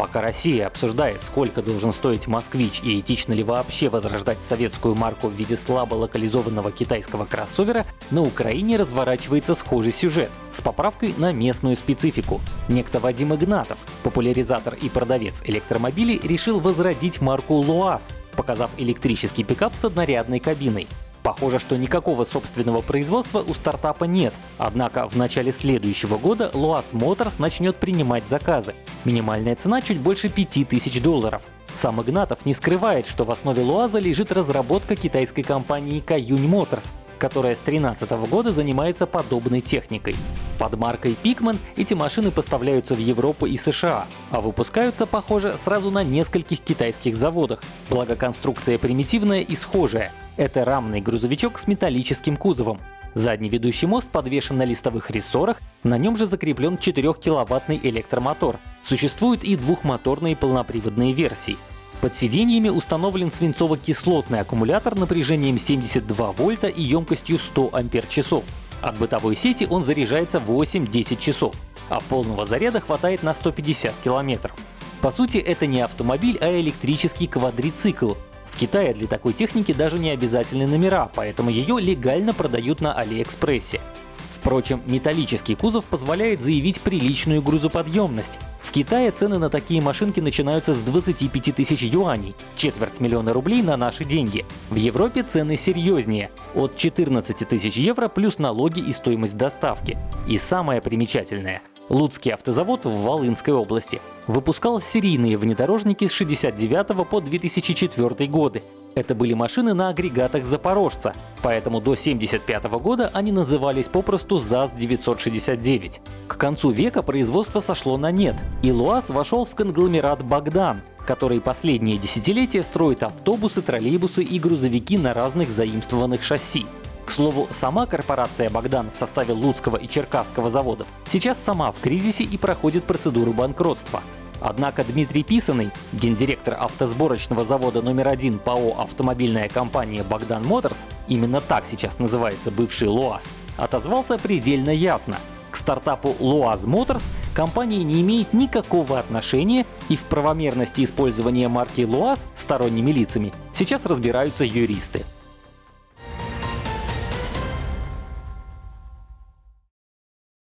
Пока Россия обсуждает, сколько должен стоить «Москвич» и этично ли вообще возрождать советскую марку в виде слабо локализованного китайского кроссовера, на Украине разворачивается схожий сюжет с поправкой на местную специфику. Некто Вадим Игнатов, популяризатор и продавец электромобилей, решил возродить марку «ЛуАЗ», показав электрический пикап с однорядной кабиной. Похоже, что никакого собственного производства у стартапа нет. Однако в начале следующего года Luas Motors начнет принимать заказы. Минимальная цена чуть больше 5000 долларов. Сам Игнатов не скрывает, что в основе Луаза лежит разработка китайской компании Каюнь Motors, которая с 2013 года занимается подобной техникой. Под маркой Pikman эти машины поставляются в Европу и США, а выпускаются, похоже, сразу на нескольких китайских заводах, благо конструкция примитивная и схожая. Это рамный грузовичок с металлическим кузовом. Задний ведущий мост подвешен на листовых рессорах, на нем же закреплен 4-киловаттный электромотор. Существуют и двухмоторные полноприводные версии. Под сиденьями установлен свинцово-кислотный аккумулятор напряжением 72 вольта и емкостью 100 ампер-часов. От бытовой сети он заряжается 8-10 часов, а полного заряда хватает на 150 километров. По сути, это не автомобиль, а электрический квадрицикл. Китае для такой техники даже не обязательны номера, поэтому ее легально продают на Алиэкспрессе. Впрочем, металлический кузов позволяет заявить приличную грузоподъемность. В Китае цены на такие машинки начинаются с 25 тысяч юаней, четверть миллиона рублей на наши деньги. В Европе цены серьезнее — от 14 тысяч евро плюс налоги и стоимость доставки. И самое примечательное — Луцкий автозавод в Волынской области выпускал серийные внедорожники с 69 по 2004 годы. Это были машины на агрегатах Запорожца, поэтому до 1975 года они назывались попросту ЗАЗ-969. К концу века производство сошло на нет, и ЛуАЗ вошел в конгломерат «Богдан», который последние десятилетия строит автобусы, троллейбусы и грузовики на разных заимствованных шасси. Слову, сама корпорация «Богдан» в составе Луцкого и Черкасского заводов сейчас сама в кризисе и проходит процедуру банкротства. Однако Дмитрий Писаный, гендиректор автосборочного завода номер один ПАО «Автомобильная компания Богдан Моторс», именно так сейчас называется бывший ЛуАЗ, отозвался предельно ясно. К стартапу Luaz Motors компания не имеет никакого отношения и в правомерности использования марки Luaz сторонними лицами сейчас разбираются юристы.